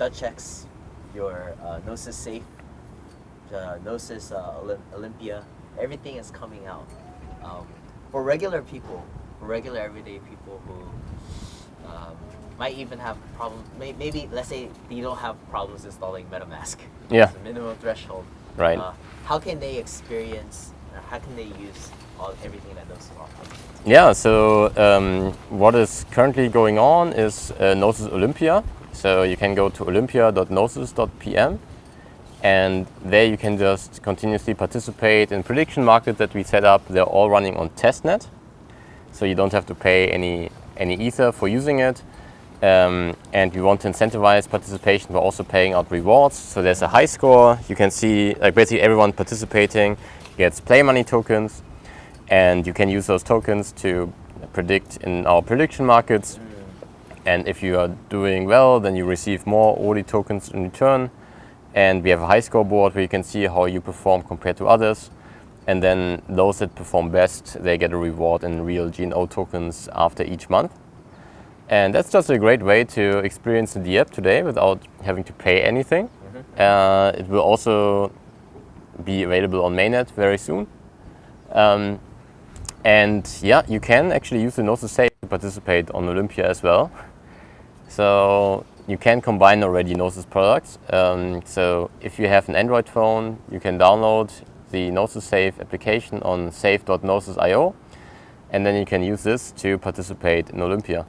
DutchX, your uh, Gnosis Safe, the Gnosis uh, Olymp- Olympia, everything is coming out. Um, for regular people, for regular everyday people who um, might even have problems, may, maybe let's say you don't have problems installing MetaMask. Yeah. It's a minimum threshold. Right. Uh, how can they experience, or how can they use all, everything that Gnosis offers? Yeah, so um, what is currently going on is uh, Gnosis Olympia. So you can go to olympia.gnosis.pm and there you can just continuously participate in prediction markets that we set up. They're all running on testnet. So you don't have to pay any, any ether for using it. Um, and we want to incentivize participation by also paying out rewards. So there's a high score. You can see like basically everyone participating gets play money tokens and you can use those tokens to predict in our prediction markets. And if you are doing well, then you receive more OD tokens in return. And we have a high score board where you can see how you perform compared to others. And then those that perform best, they get a reward in real GNO tokens after each month. And that's just a great way to experience the app today without having to pay anything. Uh, it will also be available on mainnet very soon. Um, and yeah, you can actually use the Gnosis Safe to participate on Olympia as well. So you can combine already Gnosis products. Um, so if you have an Android phone, you can download the Gnosis Safe application on safe.gnosis.io and then you can use this to participate in Olympia.